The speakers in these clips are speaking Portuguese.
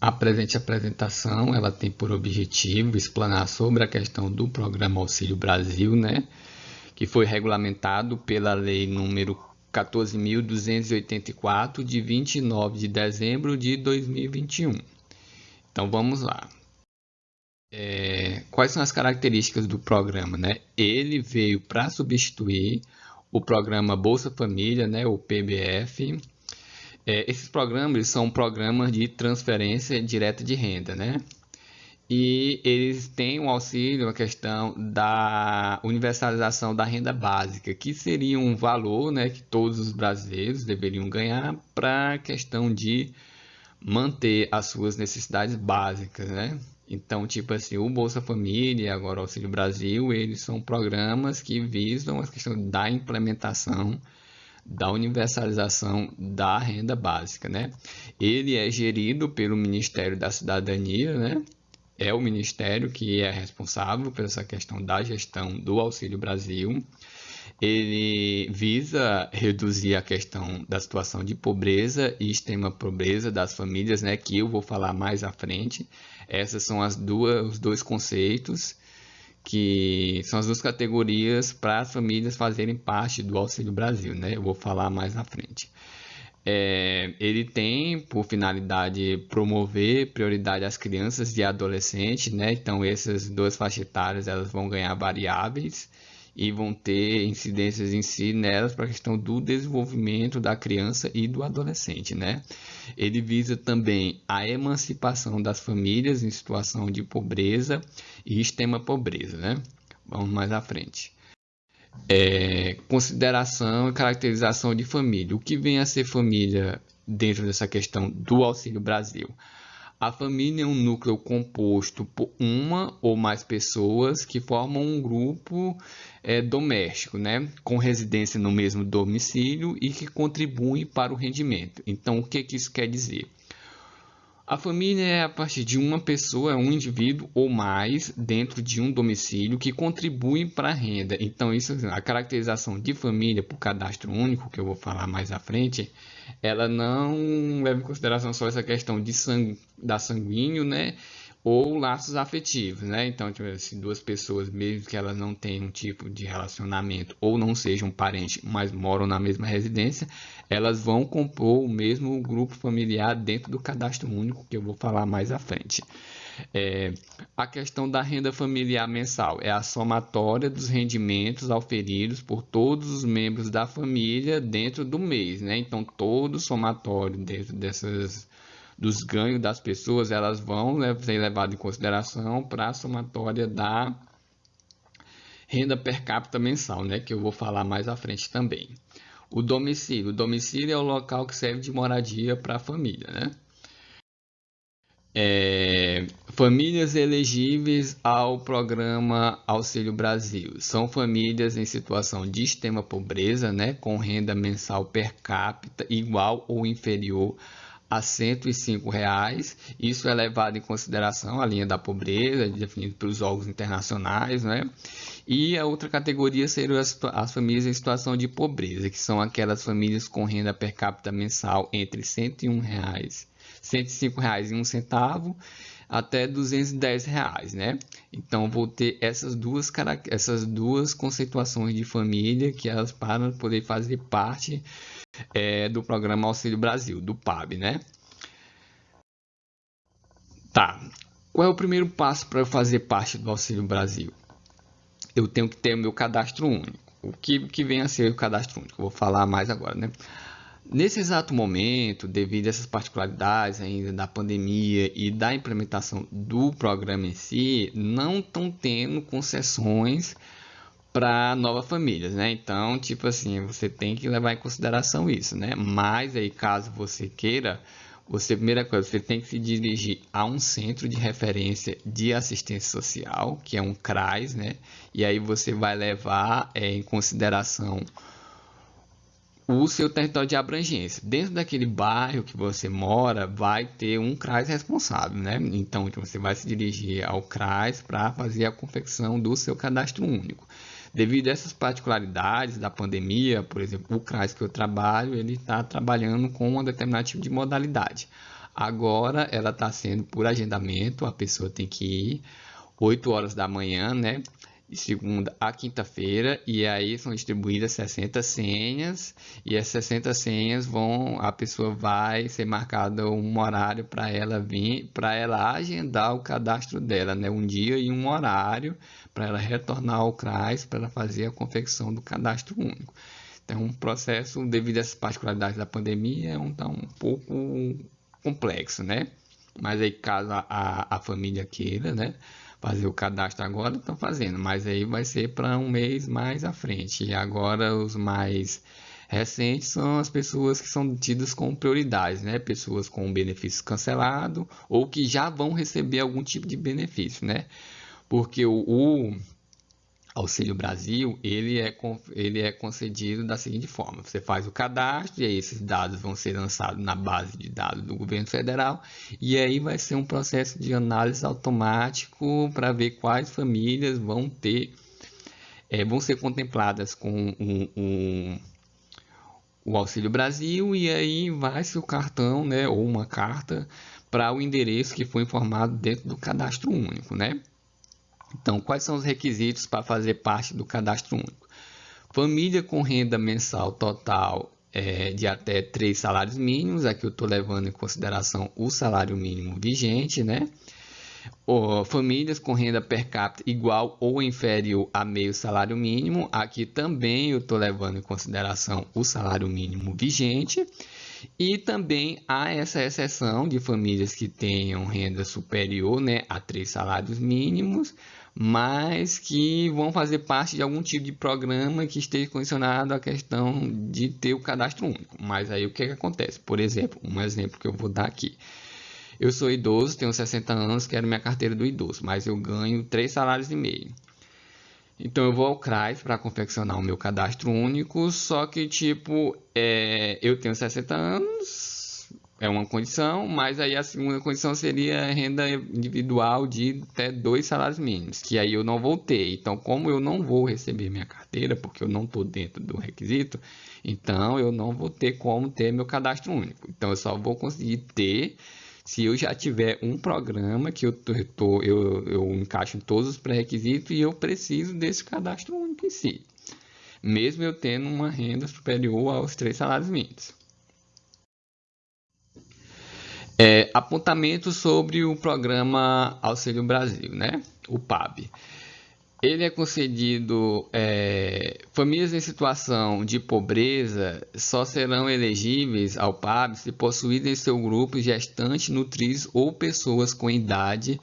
A presente apresentação ela tem por objetivo explanar sobre a questão do Programa Auxílio Brasil, né, que foi regulamentado pela Lei número 14.284, de 29 de dezembro de 2021. Então vamos lá. É, quais são as características do programa? Né? Ele veio para substituir o programa Bolsa Família, né, o PBF, é, esses programas são programas de transferência direta de renda, né? E eles têm um auxílio, a questão da universalização da renda básica, que seria um valor né, que todos os brasileiros deveriam ganhar para a questão de manter as suas necessidades básicas, né? Então, tipo assim, o Bolsa Família, agora o Auxílio Brasil, eles são programas que visam a questão da implementação da universalização da renda básica, né? Ele é gerido pelo Ministério da Cidadania, né? É o ministério que é responsável por essa questão da gestão do Auxílio Brasil. Ele visa reduzir a questão da situação de pobreza e extrema pobreza das famílias, né? Que eu vou falar mais à frente. Essas são as duas, os dois conceitos que são as duas categorias para as famílias fazerem parte do Auxílio Brasil, né? Eu vou falar mais na frente. É, ele tem por finalidade promover prioridade às crianças e adolescentes, né? Então essas duas faixas etárias elas vão ganhar variáveis e vão ter incidências em si nelas para a questão do desenvolvimento da criança e do adolescente, né? Ele visa também a emancipação das famílias em situação de pobreza e extrema pobreza, né? Vamos mais à frente. É, consideração e caracterização de família. O que vem a ser família dentro dessa questão do Auxílio Brasil? A família é um núcleo composto por uma ou mais pessoas que formam um grupo é, doméstico, né, com residência no mesmo domicílio e que contribuem para o rendimento. Então, o que, que isso quer dizer? A família é a partir de uma pessoa, um indivíduo ou mais dentro de um domicílio que contribui para a renda. Então, isso, a caracterização de família por cadastro único, que eu vou falar mais à frente, ela não leva em consideração só essa questão de sangue, da sanguíneo, né? Ou laços afetivos, né? Então, tipo, se duas pessoas, mesmo que elas não tenham um tipo de relacionamento ou não sejam parentes, mas moram na mesma residência, elas vão compor o mesmo grupo familiar dentro do cadastro único, que eu vou falar mais à frente. É, a questão da renda familiar mensal é a somatória dos rendimentos auferidos por todos os membros da família dentro do mês, né? Então, todo somatório dentro dessas dos ganhos das pessoas, elas vão ser levadas em consideração para a somatória da renda per capita mensal, né, que eu vou falar mais à frente também. O domicílio. O domicílio é o local que serve de moradia para a família, né? É, famílias elegíveis ao programa Auxílio Brasil são famílias em situação de extrema pobreza, né, com renda mensal per capita igual ou inferior a 105 reais. Isso é levado em consideração a linha da pobreza, definida pelos órgãos internacionais, né? E a outra categoria seriam as, as, famílias em situação de pobreza, que são aquelas famílias com renda per capita mensal entre 101 reais, 105 reais e um centavo até 210 reais, né? Então vou ter essas duas essas duas conceituações de família que elas para poder fazer parte é, do programa Auxílio Brasil, do PAB, né? Tá. Qual é o primeiro passo para eu fazer parte do Auxílio Brasil? Eu tenho que ter o meu cadastro único. O que, que vem a ser o cadastro único? Eu vou falar mais agora, né? Nesse exato momento, devido a essas particularidades ainda da pandemia e da implementação do programa em si, não estão tendo concessões para novas famílias, né? Então, tipo assim, você tem que levar em consideração isso, né? Mas aí, caso você queira, você primeira coisa, você tem que se dirigir a um centro de referência de assistência social, que é um CRAS, né? E aí você vai levar é, em consideração o seu território de abrangência. Dentro daquele bairro que você mora, vai ter um CRAS responsável, né? Então, você vai se dirigir ao CRAS para fazer a confecção do seu cadastro único. Devido a essas particularidades da pandemia, por exemplo, o CRAS que eu trabalho, ele está trabalhando com um determinado tipo de modalidade. Agora ela está sendo por agendamento, a pessoa tem que ir 8 horas da manhã, né? De segunda a quinta-feira e aí são distribuídas 60 senhas e as 60 senhas vão a pessoa vai ser marcada um horário para ela vir para ela agendar o cadastro dela né? Um dia e um horário para ela retornar ao CRAS para ela fazer a confecção do cadastro único. Então um processo devido às particularidades da pandemia é um, tá um pouco complexo né? Mas aí caso a, a família queira né fazer o cadastro agora, estão fazendo, mas aí vai ser para um mês mais à frente. E agora os mais recentes são as pessoas que são tidas como prioridades, né? Pessoas com benefício cancelado ou que já vão receber algum tipo de benefício, né? Porque o, o Auxílio Brasil, ele é, ele é concedido da seguinte forma: você faz o cadastro e aí esses dados vão ser lançados na base de dados do governo federal e aí vai ser um processo de análise automático para ver quais famílias vão ter, é, vão ser contempladas com um, um, o Auxílio Brasil e aí vai-se o cartão, né, ou uma carta para o endereço que foi informado dentro do cadastro único, né? Então, quais são os requisitos para fazer parte do cadastro único? Família com renda mensal total é, de até três salários mínimos, aqui eu estou levando em consideração o salário mínimo vigente, né? Ou, famílias com renda per capita igual ou inferior a meio salário mínimo, aqui também eu estou levando em consideração o salário mínimo vigente. E também há essa exceção de famílias que tenham renda superior né, a três salários mínimos, mas que vão fazer parte de algum tipo de programa que esteja condicionado à questão de ter o cadastro único. Mas aí o que, é que acontece? Por exemplo, um exemplo que eu vou dar aqui. Eu sou idoso, tenho 60 anos, quero minha carteira do idoso, mas eu ganho 3 salários e meio. Então eu vou ao CRAS para confeccionar o meu cadastro único, só que tipo, é, eu tenho 60 anos, é uma condição, mas aí a segunda condição seria renda individual de até dois salários mínimos, que aí eu não vou ter. Então, como eu não vou receber minha carteira, porque eu não estou dentro do requisito, então eu não vou ter como ter meu cadastro único. Então, eu só vou conseguir ter se eu já tiver um programa que eu, tô, eu, eu encaixo em todos os pré-requisitos e eu preciso desse cadastro único em si, mesmo eu tendo uma renda superior aos três salários mínimos. É, apontamento sobre o programa Auxílio Brasil, né? o PAB. Ele é concedido, é, famílias em situação de pobreza só serão elegíveis ao PAB se possuírem em seu grupo gestantes, nutris ou pessoas com idade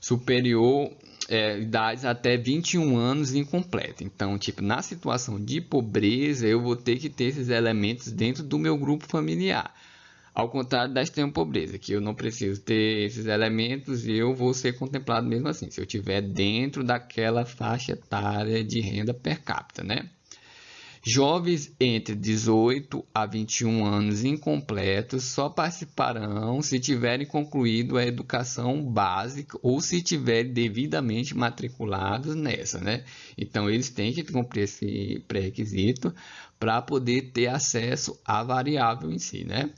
superior, é, idades até 21 anos incompleta. Então, tipo, na situação de pobreza, eu vou ter que ter esses elementos dentro do meu grupo familiar. Ao contrário da extrema pobreza, que eu não preciso ter esses elementos e eu vou ser contemplado mesmo assim, se eu estiver dentro daquela faixa etária de renda per capita, né? Jovens entre 18 a 21 anos incompletos só participarão se tiverem concluído a educação básica ou se tiverem devidamente matriculados nessa, né? Então eles têm que cumprir esse pré-requisito para poder ter acesso à variável em si, né?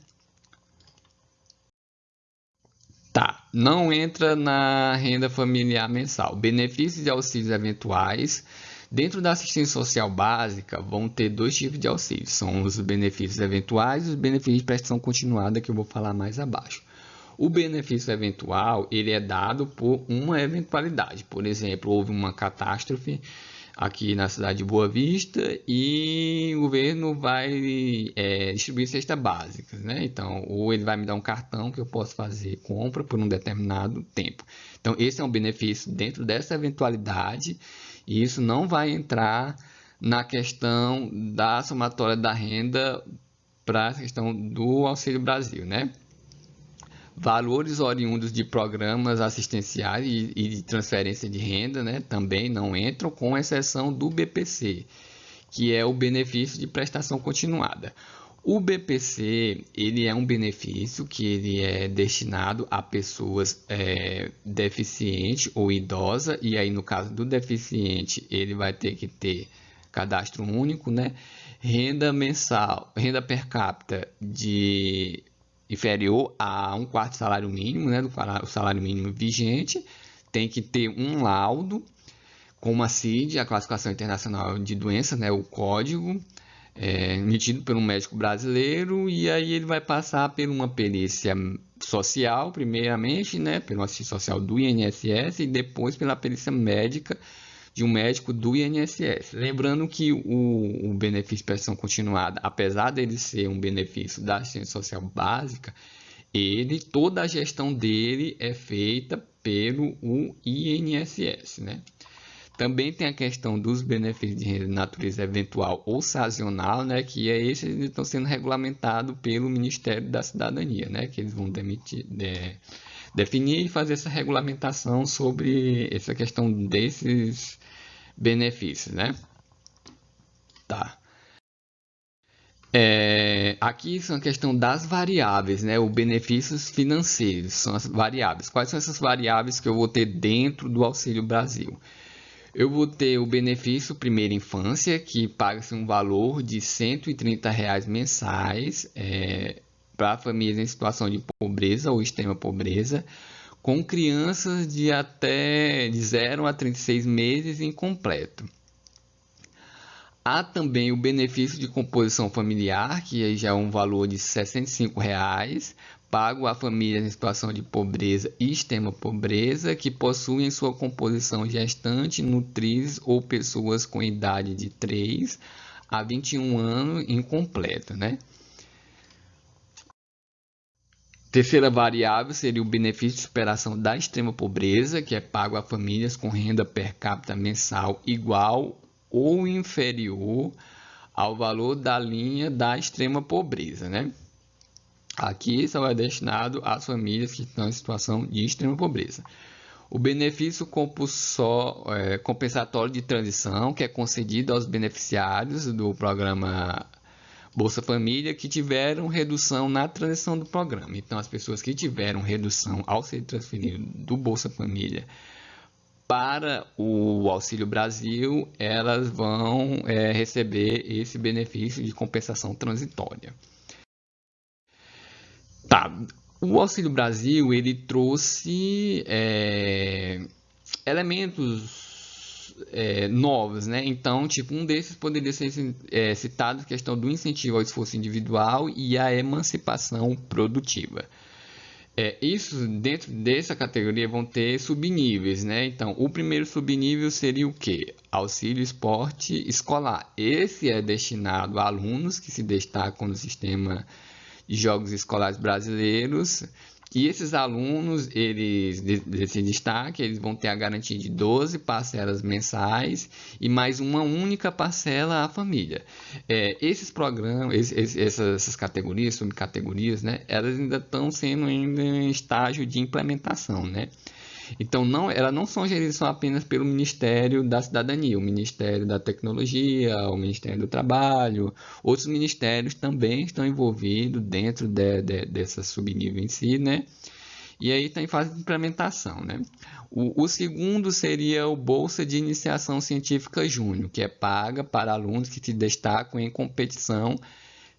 Tá, não entra na renda familiar mensal. Benefícios e auxílios eventuais. Dentro da assistência social básica, vão ter dois tipos de auxílios. São os benefícios eventuais e os benefícios de prestação continuada, que eu vou falar mais abaixo. O benefício eventual, ele é dado por uma eventualidade. Por exemplo, houve uma catástrofe aqui na cidade de Boa Vista e o governo vai é, distribuir cestas básicas, né? Então, ou ele vai me dar um cartão que eu posso fazer compra por um determinado tempo. Então, esse é um benefício dentro dessa eventualidade e isso não vai entrar na questão da somatória da renda para a questão do Auxílio Brasil, né? Valores oriundos de programas assistenciais e, e de transferência de renda né, também não entram, com exceção do BPC, que é o benefício de prestação continuada. O BPC ele é um benefício que ele é destinado a pessoas é, deficientes ou idosa e aí no caso do deficiente ele vai ter que ter cadastro único, né? Renda mensal, renda per capita de inferior a um quarto salário mínimo, né, do salário mínimo vigente, tem que ter um laudo, como a CID, a Classificação Internacional de Doenças, né, o código, é, emitido por um médico brasileiro, e aí ele vai passar por uma perícia social, primeiramente, né, pelo assistente social do INSS, e depois pela perícia médica de um médico do INSS. Lembrando que o, o benefício de prestação continuada, apesar dele ser um benefício da assistência social básica, ele, toda a gestão dele é feita pelo INSS, né? Também tem a questão dos benefícios de natureza eventual ou sazonal, né, que é esses estão sendo regulamentados pelo Ministério da Cidadania, né, que eles vão demitir, de, definir e fazer essa regulamentação sobre essa questão desses benefícios, né? Tá. É, aqui são a questão das variáveis, né? Os benefícios financeiros são as variáveis. Quais são essas variáveis que eu vou ter dentro do Auxílio Brasil? Eu vou ter o benefício primeira infância, que paga-se um valor de 130 reais mensais é, para famílias em situação de pobreza ou extrema pobreza, com crianças de até de 0 a 36 meses incompleto. Há também o benefício de composição familiar, que já é um valor de 65 reais, pago a famílias em situação de pobreza e extrema pobreza que possuem sua composição gestante, nutrizes ou pessoas com idade de 3 a 21 anos incompleta, né? Terceira variável seria o benefício de superação da extrema pobreza, que é pago a famílias com renda per capita mensal igual ou inferior ao valor da linha da extrema pobreza, né? Aqui só é destinado às famílias que estão em situação de extrema pobreza. O benefício é, compensatório de transição, que é concedido aos beneficiários do programa Bolsa Família que tiveram redução na transição do programa. Então, as pessoas que tiveram redução ao ser transferido do Bolsa Família para o Auxílio Brasil, elas vão é, receber esse benefício de compensação transitória. Tá, o Auxílio Brasil ele trouxe é, elementos é, novos, né? Então, tipo, um desses poderia ser é, citado questão do incentivo ao esforço individual e a emancipação produtiva. É, isso dentro dessa categoria vão ter subníveis, né? Então, o primeiro subnível seria o que? Auxílio esporte escolar. Esse é destinado a alunos que se destacam no sistema de Jogos Escolares Brasileiros. E esses alunos, eles desse destaque, eles vão ter a garantia de 12 parcelas mensais e mais uma única parcela à família. É, esses programas, esses, essas, categorias, subcategorias, né, elas ainda estão sendo ainda em estágio de implementação, né? Então, não, elas não são geridas apenas pelo Ministério da Cidadania, o Ministério da Tecnologia, o Ministério do Trabalho, outros ministérios também estão envolvidos dentro de, de, dessa subnível em si, né? E aí está em fase de implementação, né? O, o, segundo seria o Bolsa de Iniciação Científica Júnior, que é paga para alunos que se destacam em competição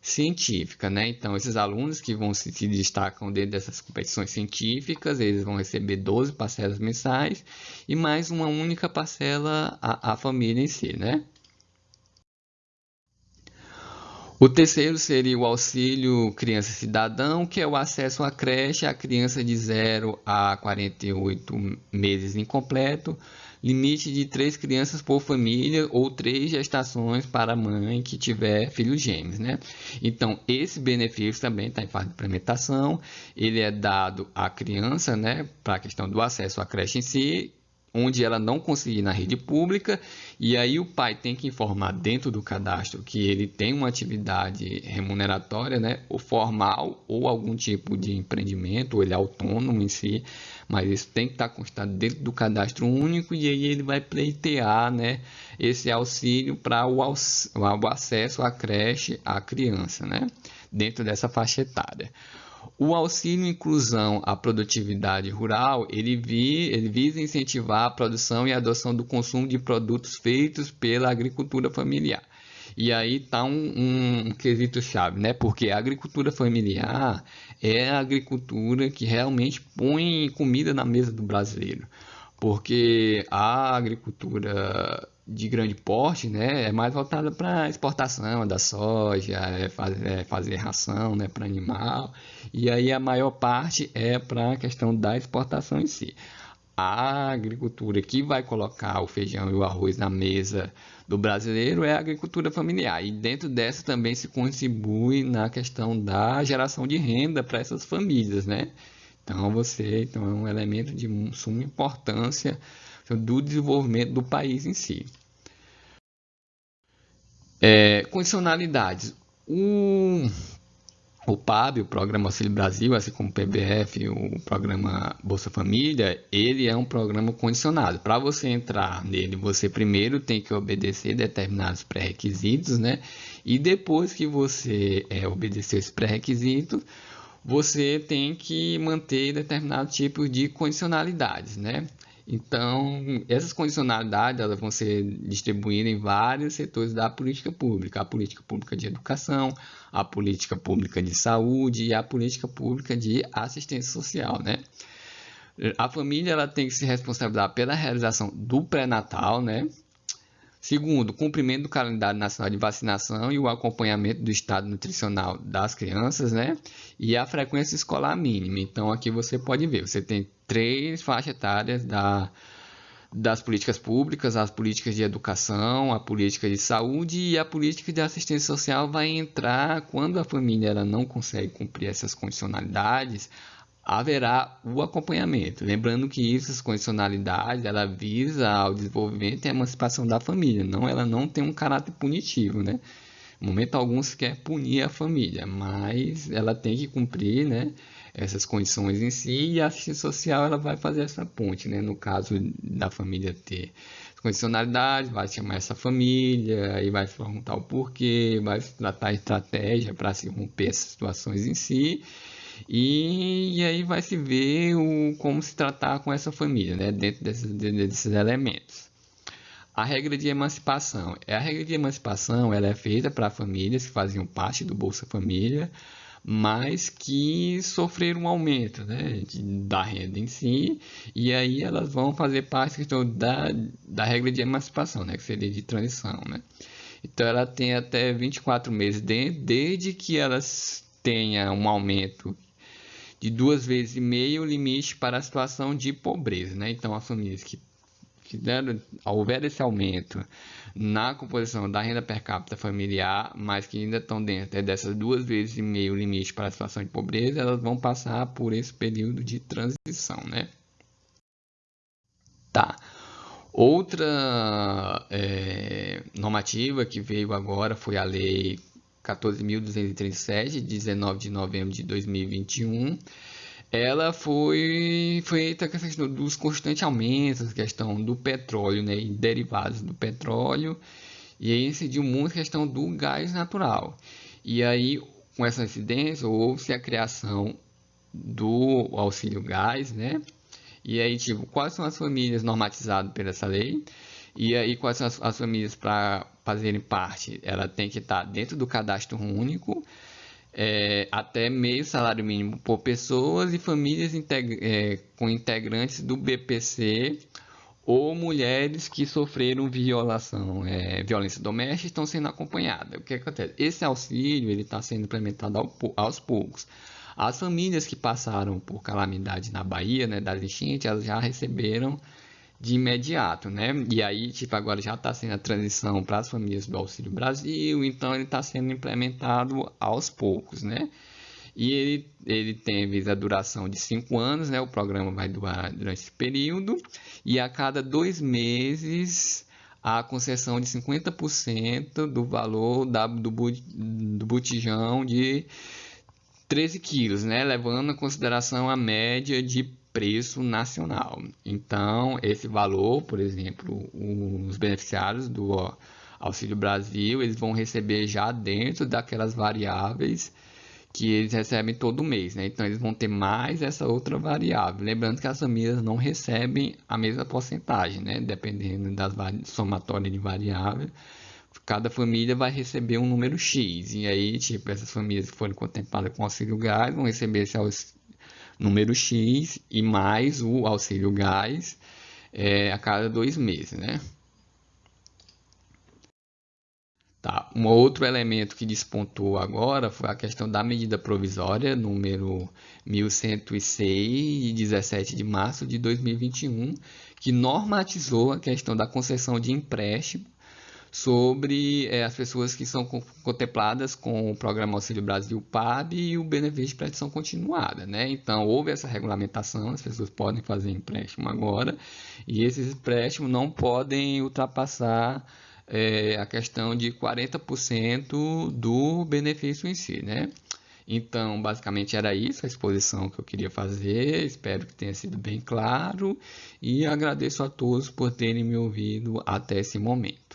científica, né? Então, esses alunos que vão se, se destacam dentro dessas competições científicas, eles vão receber 12 parcelas mensais e mais uma única parcela à, família em si, né? O terceiro seria o auxílio criança cidadão, que é o acesso à creche à criança de 0 a 48 meses incompleto, limite de três crianças por família ou três gestações para a mãe que tiver filhos gêmeos, né? Então, esse benefício também está em fase de implementação, ele é dado à criança, né, para a questão do acesso à creche em si, onde ela não conseguir na rede pública, e aí o pai tem que informar dentro do cadastro que ele tem uma atividade remuneratória, né, ou formal, ou algum tipo de empreendimento, ou ele é autônomo em si, mas isso tem que estar constado dentro do cadastro único, e aí ele vai pleitear, né, esse auxílio para o, o acesso à creche à criança, né, dentro dessa faixa etária. O auxílio inclusão à produtividade rural, ele, vi, ele visa incentivar a produção e a adoção do consumo de produtos feitos pela agricultura familiar. E aí está um, um, um quesito chave, né? Porque a agricultura familiar é a agricultura que realmente põe comida na mesa do brasileiro. Porque a agricultura de grande porte, né, é mais voltada para exportação da soja, é fazer, é fazer ração, né, para animal, e aí a maior parte é para a questão da exportação em si a agricultura que vai colocar o feijão e o arroz na mesa do brasileiro é a agricultura familiar. E dentro dessa também se contribui na questão da geração de renda para essas famílias, né? Então você então é um elemento de suma importância do desenvolvimento do país em si. É, condicionalidades. O o PAB, o Programa Auxílio Brasil, assim como o PBF, o Programa Bolsa Família, ele é um programa condicionado. Para você entrar nele, você primeiro tem que obedecer determinados pré-requisitos, né? E depois que você é, obedecer esses pré-requisitos, você tem que manter determinados tipos de condicionalidades, né? Então, essas condicionalidades elas vão ser distribuídas em vários setores da política pública. A política pública de educação, a política pública de saúde e a política pública de assistência social, né? A família ela tem que se responsabilizar pela realização do pré-natal, né? Segundo, cumprimento do calendário nacional de vacinação e o acompanhamento do estado nutricional das crianças, né? E a frequência escolar mínima. Então, aqui você pode ver, você tem três faixas etárias da, das políticas públicas, as políticas de educação, a política de saúde e a política de assistência social vai entrar quando a família ela não consegue cumprir essas condicionalidades, haverá o acompanhamento. Lembrando que essas condicionalidades ela visa ao desenvolvimento e emancipação da família, não ela não tem um caráter punitivo, né? Momento algum se quer punir a família, mas ela tem que cumprir, né, essas condições em si e a assistência social ela vai fazer essa ponte, né? No caso da família ter condicionalidade, vai chamar essa família, aí vai perguntar o porquê, vai tratar estratégia para se romper essas situações em si e, e, aí vai se ver o, como se tratar com essa família, né? dentro desses, desses elementos. A regra de emancipação. É, a regra de emancipação ela é feita para famílias que faziam parte do Bolsa Família, mas que sofreram um aumento né, de, da renda em si, e aí elas vão fazer parte da, da regra de emancipação, né, que seria de transição. Né? Então ela tem até 24 meses de, desde que elas tenha um aumento de duas vezes e meio o limite para a situação de pobreza. Né? Então, as famílias que, deram, houver esse aumento na composição da renda per capita familiar, mas que ainda estão dentro dessas duas vezes e meio limite para a situação de pobreza, elas vão passar por esse período de transição. Né? Tá. Outra é, normativa que veio agora foi a Lei 14.237, 19 de novembro de 2021, ela foi feita com a questão dos constantes aumentos, questão do petróleo né, e derivados do petróleo, e aí incidiu muito a questão do gás natural. E aí, com essa incidência, houve-se a criação do auxílio gás, né? E aí, tipo, quais são as famílias normatizadas por essa lei? E aí, quais são as, as famílias para fazerem parte? Ela tem que estar dentro do cadastro único, é, até meio salário mínimo por pessoas e famílias é, com integrantes do BPC ou mulheres que sofreram violação, é, violência doméstica estão sendo acompanhadas. O que acontece? Esse auxílio ele está sendo implementado ao, aos poucos. As famílias que passaram por calamidade na Bahia, né, das enchentes, elas já receberam de imediato, né? E aí, tipo, agora já está sendo a transição para as famílias do Auxílio Brasil, então ele está sendo implementado aos poucos, né? E ele, ele tem a duração de cinco anos, né? O programa vai durar durante esse período, e a cada dois meses a concessão de 50% do valor da, do, do botijão de 13 quilos, né? Levando em consideração a média de preço nacional. Então, esse valor, por exemplo, os beneficiários do Auxílio Brasil, eles vão receber já dentro daquelas variáveis que eles recebem todo mês, né? Então, eles vão ter mais essa outra variável. Lembrando que as famílias não recebem a mesma porcentagem, né? Dependendo das somatórias de variáveis, cada família vai receber um número X. E aí, tipo, essas famílias que forem contempladas com auxílio gás vão receber esse número X e mais o auxílio gás é, a cada dois meses, né? Tá. Um outro elemento que despontou agora foi a questão da medida provisória número 1106, de 17 de março de 2021, que normatizou a questão da concessão de empréstimo sobre é, as pessoas que são contempladas com o Programa Auxílio Brasil PAB e o benefício de prestação continuada. Né? Então, houve essa regulamentação, as pessoas podem fazer empréstimo agora, e esses empréstimos não podem ultrapassar é, a questão de 40% do benefício em si. Né? Então, basicamente era isso a exposição que eu queria fazer. Espero que tenha sido bem claro e agradeço a todos por terem me ouvido até esse momento.